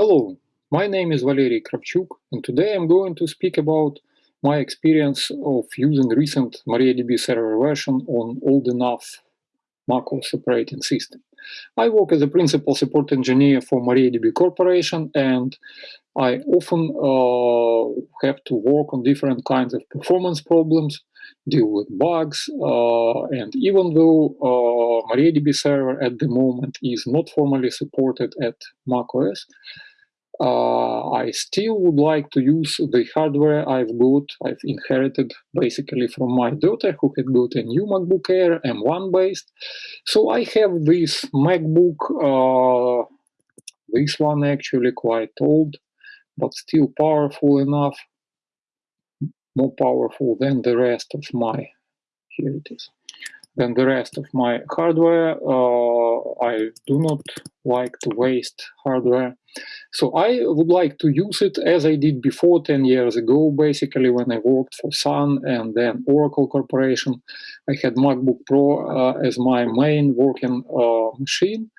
Hello, my name is Valery Kravchuk and today I'm going to speak about my experience of using recent MariaDB server version on old enough macOS operating system. I work as a principal support engineer for MariaDB Corporation and I often uh, have to work on different kinds of performance problems, deal with bugs, uh, and even though uh, MariaDB server at the moment is not formally supported at macOS, uh, I still would like to use the hardware I've got, I've inherited basically from my daughter who had got a new MacBook Air M1 based. So I have this MacBook, uh, this one actually quite old, but still powerful enough, more powerful than the rest of my, here it is, than the rest of my hardware. Uh, I do not like to waste hardware. So I would like to use it as I did before 10 years ago, basically when I worked for Sun and then Oracle Corporation. I had MacBook Pro uh, as my main working uh, machine.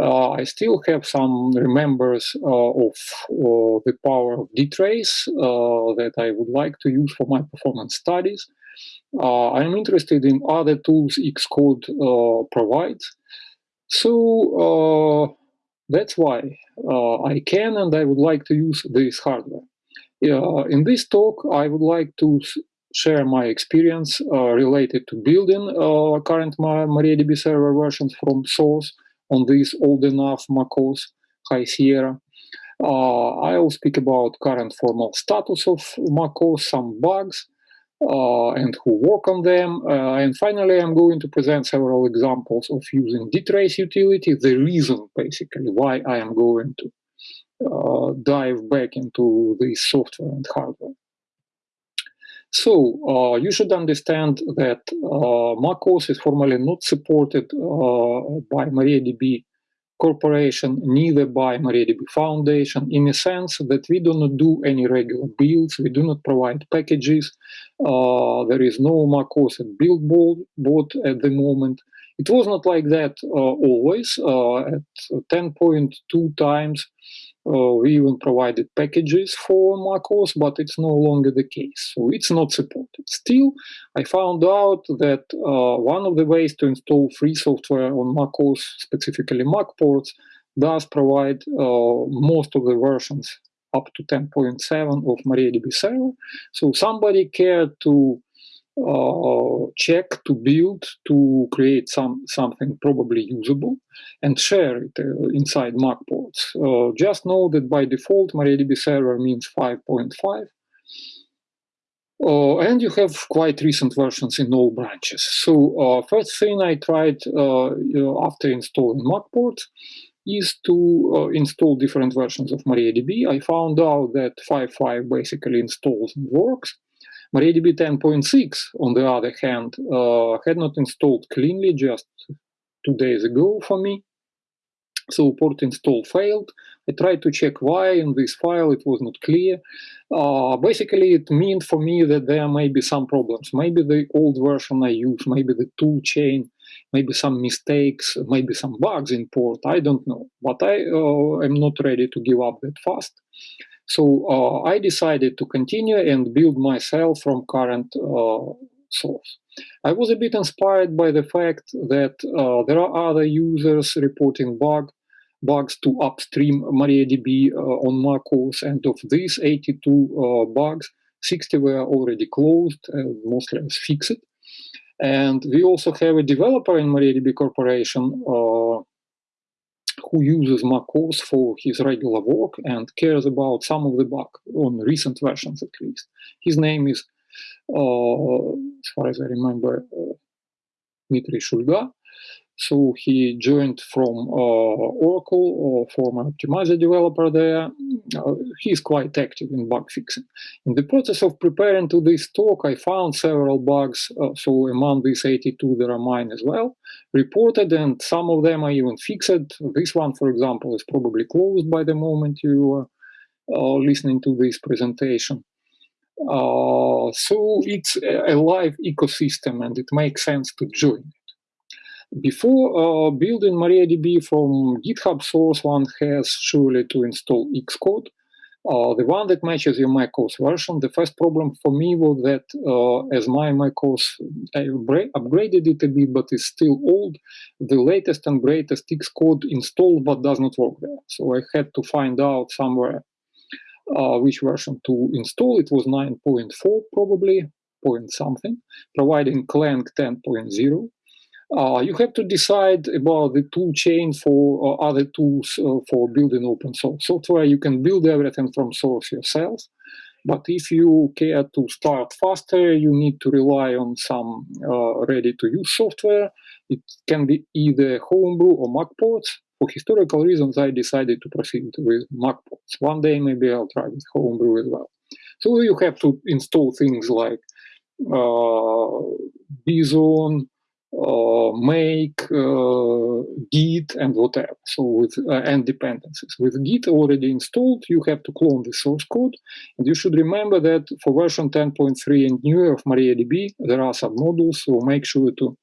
Uh, I still have some remembers uh, of uh, the power of dtrace uh, that I would like to use for my performance studies. I'm interested in other tools Xcode provides. So that's why uh, I can and I would like to use this hardware. Uh, in this talk, I would like to share my experience uh, related to building uh, current MariaDB server versions from source on this old enough macOS High Sierra. Uh, I'll speak about current formal status of macOS, some bugs, uh, and who work on them. Uh, and finally, I'm going to present several examples of using dtrace utility, the reason basically why I am going to uh, dive back into the software and hardware. So uh, you should understand that uh, macOS is formally not supported uh, by MariaDB corporation, neither by MariaDB Foundation, in a sense that we do not do any regular builds, we do not provide packages, uh, there is no macOS build board at the moment. It was not like that uh, always. Uh, at 10.2 times, we even provided packages for macOS, but it's no longer the case. So it's not supported. Still, I found out that uh, one of the ways to install free software on macOS, specifically MacPorts, does provide uh, most of the versions up to 10.7 of MariaDB server. So somebody cared to uh, check to build to create some something probably usable and share it uh, inside MacPorts. Uh, just know that by default MariaDB server means 5.5 uh, and you have quite recent versions in all branches. So uh, first thing I tried uh, after installing MacPorts is to install different versions of MariaDB. I found out that 5.5 basically installs and works. MariaDB 10.6, on the other hand, uh, had not installed cleanly just two days ago for me. So port install failed. I tried to check why in this file it was not clear. Uh, basically, it meant for me that there may be some problems. Maybe the old version I use, maybe the tool chain, maybe some mistakes, maybe some bugs in port. I don't know. But I uh, am not ready to give up that fast. So uh, I decided to continue and build myself from current uh, source. I was a bit inspired by the fact that uh, there are other users reporting bug, bugs to upstream MariaDB uh, on macOS, and of these 82 uh, bugs, 60 were already closed, mostly as fixed. And we also have a developer in MariaDB Corporation uh, who uses macOS for his regular work and cares about some of the bug on recent versions at least. His name is, uh, as far as I remember, uh, Dmitry Shulga. So he joined from uh, Oracle, uh, former optimizer developer there. Uh, he's quite active in bug fixing. In the process of preparing to this talk, I found several bugs. Uh, so among these 82, there are mine as well, reported, and some of them I even fixed. This one, for example, is probably closed by the moment you are uh, listening to this presentation. Uh, so it's a live ecosystem and it makes sense to join Before uh, building MariaDB from GitHub source, one has surely to install Xcode. Uh, the one that matches your macOS version. The first problem for me was that uh, as my macOS, I upgraded it a bit, but it's still old. The latest and greatest Xcode installed, but does not work there. So I had to find out somewhere uh, which version to install. It was 9.4 probably, point something, providing Clang 10.0. Uh, you have to decide about the tool chain for uh, other tools uh, for building open source software. You can build everything from source yourself, but if you care to start faster, you need to rely on some uh, ready-to-use software. It can be either Homebrew or MacPorts. For historical reasons, I decided to proceed with MacPorts. One day, maybe I'll try with Homebrew as well. So you have to install things like uh, Bison, make, uh, Git, and whatever. So with uh, and dependencies. With Git already installed, you have to clone the source code, and you should remember that for version 10.3 and newer of MariaDB, there are some modules. So make sure to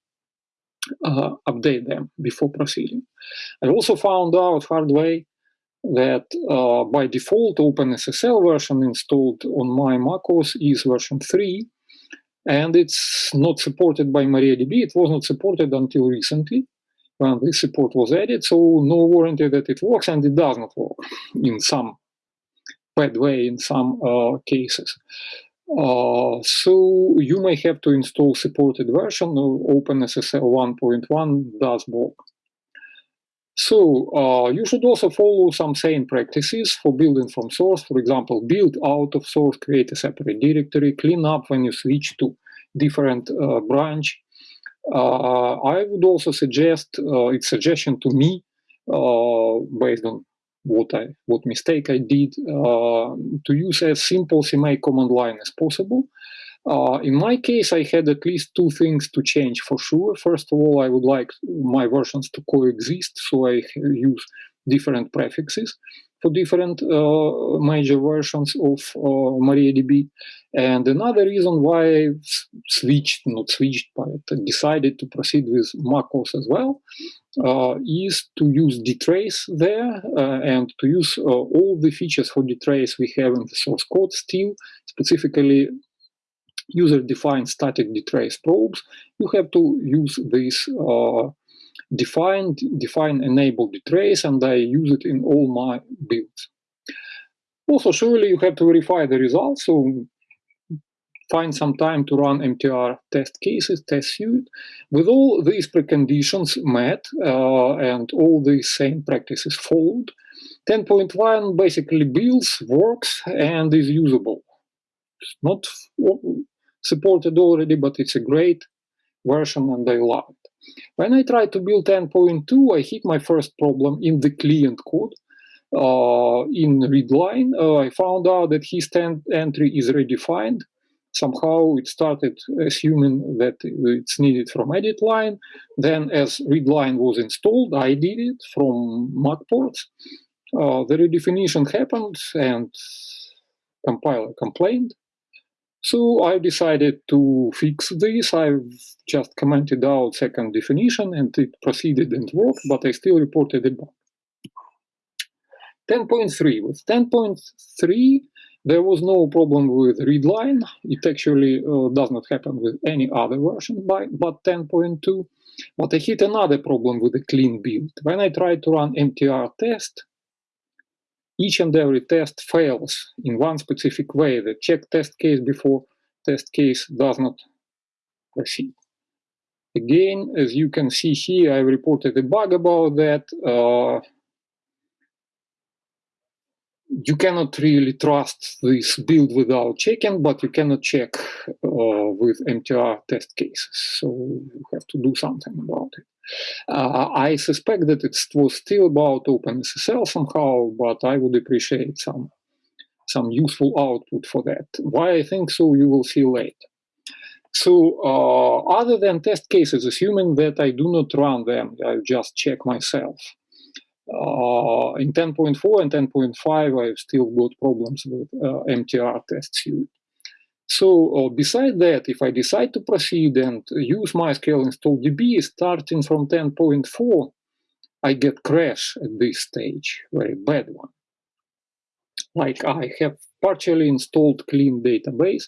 uh, update them before proceeding. I also found out hard way that uh, by default OpenSSL version installed on my macOS is version 3 and it's not supported by MariaDB. It was not supported until recently when this support was added, so no warranty that it works, and it does not work in some bad way in some uh, cases. Uh, so you may have to install supported version OpenSSL 1.1 does work. So uh, you should also follow some sane practices for building from source. For example, build out of source, create a separate directory, clean up when you switch to different uh, branch. Uh, I would also suggest, uh, it's suggestion to me, uh, based on what I what mistake I did, uh, to use as simple CMake command line as possible. Uh, in my case, I had at least two things to change for sure. First of all, I would like my versions to coexist, so I use different prefixes for different uh, major versions of uh, MariaDB. And another reason why I switched, not switched, but decided to proceed with macOS as well, uh, is to use dtrace there uh, and to use uh, all the features for dtrace we have in the source code still, specifically user-defined static dtrace probes, you have to use this uh, define, define enable dtrace, and I use it in all my builds. Also, surely you have to verify the results, so find some time to run MTR test cases, test suite. With all these preconditions met uh, and all these same practices followed, 10.1 basically builds, works, and is usable. It's not supported already, but it's a great version and I love it. When I tried to build 10.2, I hit my first problem in the client code. Uh, in readline, uh, I found out that his entry is redefined. Somehow it started assuming that it's needed from edit line. Then as readline was installed, I did it from MacPorts. Uh, the redefinition happened and compiler complained. So I decided to fix this. I've just commented out second definition and it proceeded and worked, but I still reported a bug. 10.3. With 10.3, there was no problem with readline. It actually uh, does not happen with any other version by, but 10.2. But I hit another problem with the clean build. When I tried to run MTR test, each and every test fails in one specific way. The check test case before test case does not proceed. Again, as you can see here, I reported a bug about that. Uh, you cannot really trust this build without checking, but you cannot check uh, with MTR test cases. So you have to do something about it. Uh, I suspect that it was still about OpenSSL somehow, but I would appreciate some some useful output for that. Why I think so, you will see later. So uh, other than test cases, assuming that I do not run them, I just check myself. Uh, in 10.4 and 10.5, I've still got problems with uh, MTR test suite. So uh, beside that, if I decide to proceed and use MySQL install DB starting from 10.4, I get crash at this stage, very bad one. Like I have partially installed clean database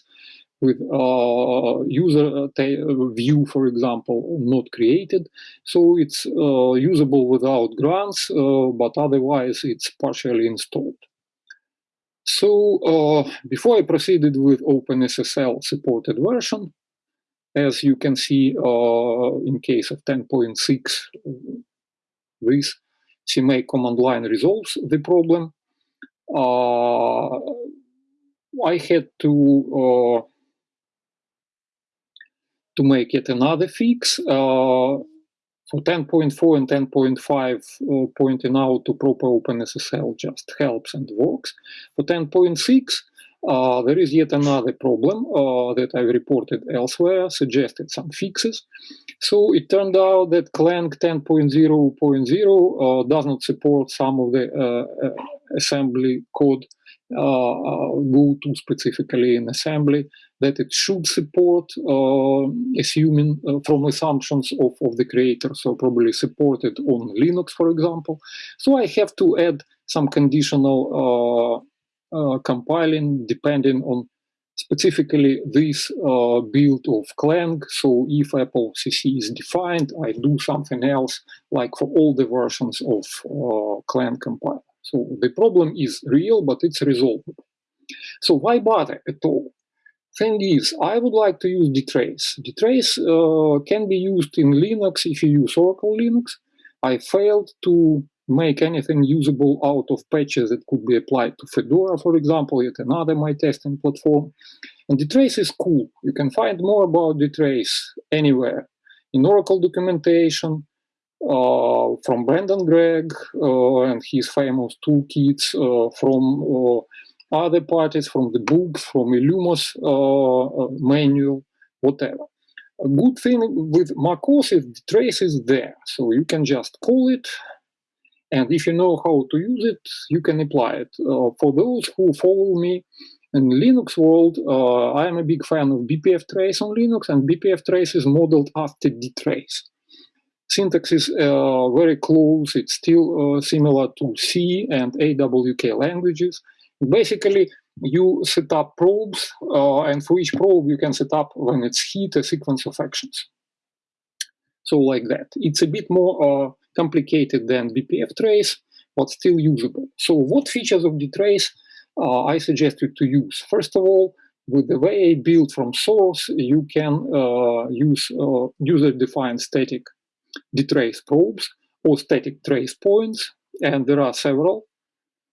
with uh, user uh, view, for example, not created. So it's uh, usable without grants, uh, but otherwise it's partially installed. So uh, before I proceeded with OpenSSL supported version, as you can see uh, in case of 10.6, this CMake command line resolves the problem. I had to to make yet another fix uh, for 10.4 and 10.5 uh, pointing out to proper OpenSSL just helps and works. For 10.6, uh, there is yet another problem uh, that I've reported elsewhere, suggested some fixes. So it turned out that Clang 10.0.0 uh, does not support some of the uh, assembly code go to specifically in assembly that it should support, uh, assuming uh, from assumptions of, of the creator, so probably supported on Linux, for example. So I have to add some conditional uh, compiling depending on specifically this uh, build of Clang. So if Apple CC is defined, I do something else like for all the versions of uh, Clang compiler. So the problem is real, but it's resolvable. So why bother at all? Thing is, I would like to use dtrace. dtrace uh, can be used in Linux if you use Oracle Linux. I failed to make anything usable out of patches that could be applied to Fedora, for example, yet another my testing platform. And dtrace is cool. You can find more about dtrace anywhere in Oracle documentation, uh, from Brendan Gregg uh, and his famous toolkits, uh, from other parties, from the books, from Illumos manual, whatever. A good thing with macOS is the trace is there, so you can just call it, and if you know how to use it, you can apply it. Uh, for those who follow me in Linux world, uh, I am a big fan of BPF trace on Linux, and BPF trace is modeled after dtrace syntax is uh, very close. It's still uh, similar to C and AWK languages. Basically, you set up probes, uh, and for each probe, you can set up, when it's hit, a sequence of actions. So like that. It's a bit more uh, complicated than BPF trace, but still usable. So what features of dtrace uh, I suggest you to use? First of all, with the way I build from source, you can uh, use user-defined static dtrace probes or static trace points, and there are several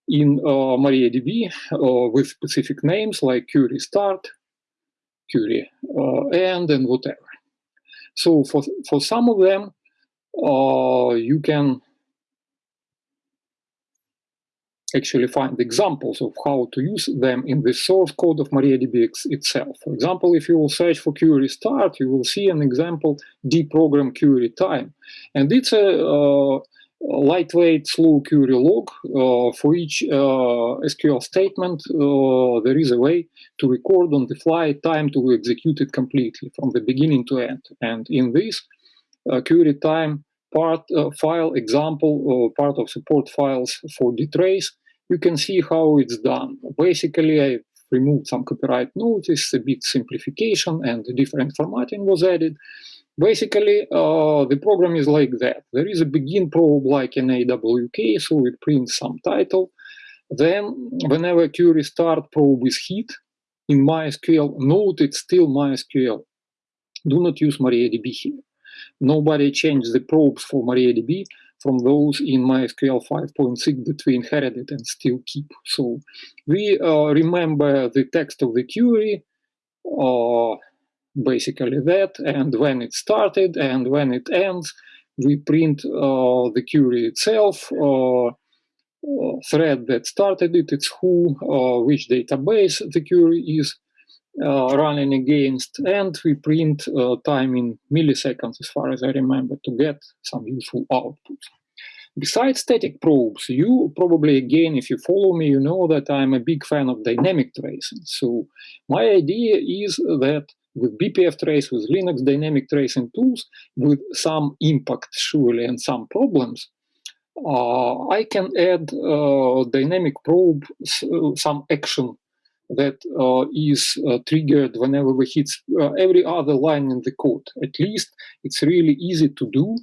in uh, MariaDB uh, with specific names like query start, query uh, end, and whatever. So for, for some of them, uh, you can actually find examples of how to use them in the source code of MariaDB itself. For example, if you will search for query start, you will see an example D program query time. And it's a, uh, lightweight slow query log. Uh, for each uh, SQL statement, uh, there is a way to record on the fly time to execute it completely from the beginning to end. And in this uh, query time part uh, file example, part of support files for dtrace, you can see how it's done. Basically, I removed some copyright notice, a bit simplification, and different formatting was added. Basically, uh, the program is like that. There is a begin probe like an AWK, so it prints some title. Then, whenever query start probe is hit in MySQL, note it's still MySQL. Do not use MariaDB here. Nobody changed the probes for MariaDB from those in MySQL 5.6 that we inherited and still keep. So we uh, remember the text of the query, uh, basically that, and when it started and when it ends, we print uh, the query itself, uh, uh, thread that started it, it's who, uh, which database the query is, running against, and we print uh, time in milliseconds, as far as I remember, to get some useful output. Besides static probes, you probably, again, if you follow me, you know that I'm a big fan of dynamic tracing. So my idea is that with BPF trace, with Linux dynamic tracing tools, with some impact surely and some problems, uh, I can add uh, dynamic probe, some action that uh, is uh, triggered whenever we hit uh, every other line in the code. At least it's really easy to do,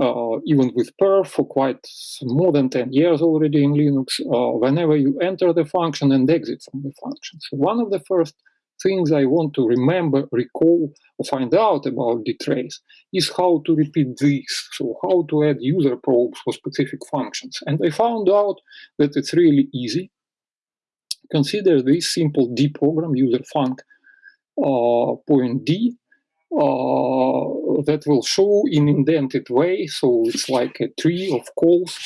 uh, even with perf for quite more than 10 years already in Linux, whenever you enter the function and exit from the function. So one of the first things I want to remember, recall, or find out about dtrace is how to repeat this. So how to add user probes for specific functions. And I found out that it's really easy. Consider this simple D program, user func uh, point D, uh, that will show in indented way. So it's like a tree of calls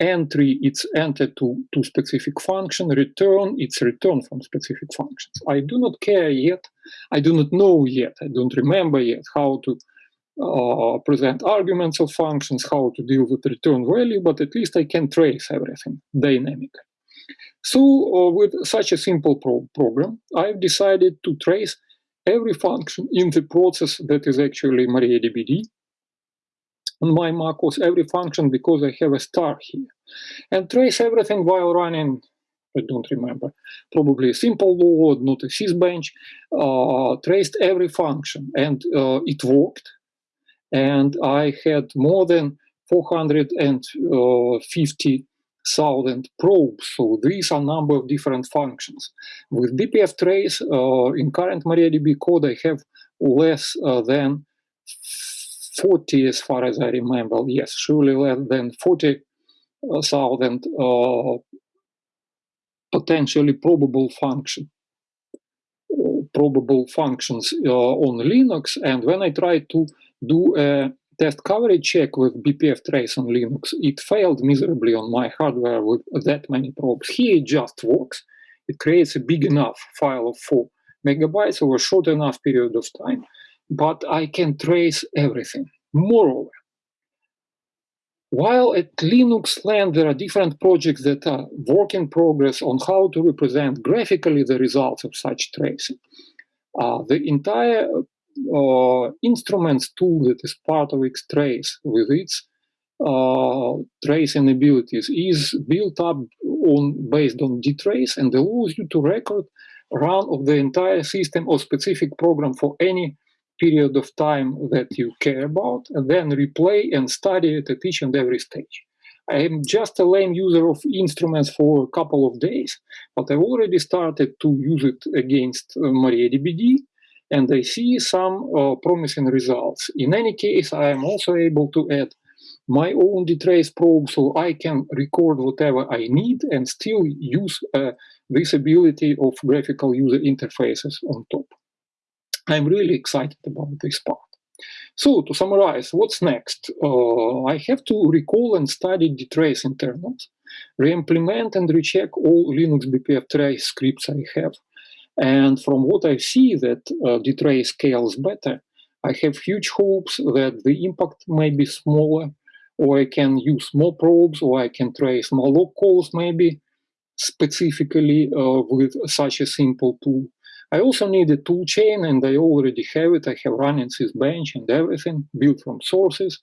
entry it's entered to, to specific function, return it's return from specific functions. I do not care yet, I do not know yet, I don't remember yet how to uh, present arguments of functions, how to deal with return value, but at least I can trace everything dynamically. So uh, with such a simple pro program, I've decided to trace every function in the process that is actually MariaDBD on my macOS every function because I have a star here. And trace everything while running, I don't remember, probably a simple load, not a sysbench, uh, traced every function and uh, it worked. And I had more than 450,000 probes. So these are number of different functions. With BPF trace, uh, in current MariaDB code, I have less uh, than 40, as far as I remember, yes, surely less than 40,000 uh, potentially probable function uh, probable functions uh, on Linux. And when I tried to do a test coverage check with BPF trace on Linux, it failed miserably on my hardware with that many probes. Here it just works. It creates a big enough file of 4 megabytes over a short enough period of time but I can trace everything. Moreover, while at Linux land there are different projects that are work in progress on how to represent graphically the results of such tracing, uh, the entire uh, instruments tool that is part of Xtrace with its uh, tracing abilities is built up on based on dtrace and allows you to record run of the entire system or specific program for any period of time that you care about, and then replay and study it at each and every stage. I am just a lame user of instruments for a couple of days, but I've already started to use it against uh, and I see some uh, promising results. In any case, I am also able to add my own dtrace probe so I can record whatever I need and still use uh, this ability of graphical user interfaces on top. I'm really excited about this part. So to summarize, what's next? Uh, I have to recall and study dtrace internals, re-implement and recheck all Linux BPF trace scripts I have. And from what I see that uh, dtrace scales better, I have huge hopes that the impact may be smaller, or I can use more probes, or I can trace more log calls maybe specifically uh, with such a simple tool. I also need a tool chain and I already have it. I have run in Sysbench and everything built from sources.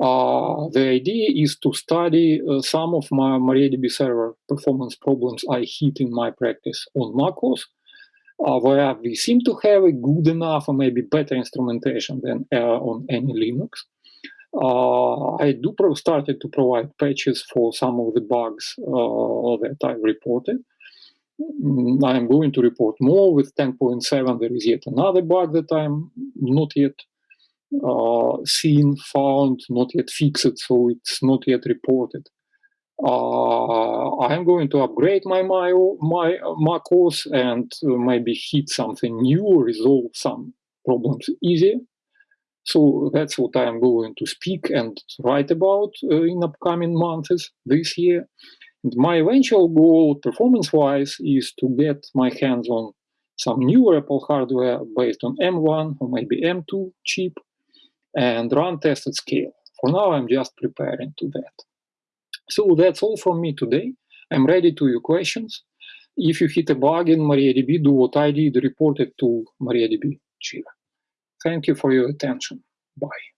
Uh, the idea is to study uh, some of my MariaDB server performance problems I hit in my practice on macOS, where we seem to have a good enough or maybe better instrumentation than on any Linux. Uh, I do started to provide patches for some of the bugs uh, that I reported. Mm, I'm going to report more with 10.7. There is yet another bug that I'm not yet uh, seen, found, not yet fixed, so it's not yet reported. Uh, I'm going to upgrade my my, my macOS and maybe hit something new, resolve some problems easier. So that's what I'm going to speak and write about uh, in upcoming months this year. And my eventual goal, performance-wise, is to get my hands on some new Apple hardware based on M1 or maybe M2 chip and run tests at scale. For now, I'm just preparing to that. So that's all from me today. I'm ready to your questions. If you hit a bug in MariaDB, do what I did, report it to MariaDB Jira. Thank you for your attention. Bye.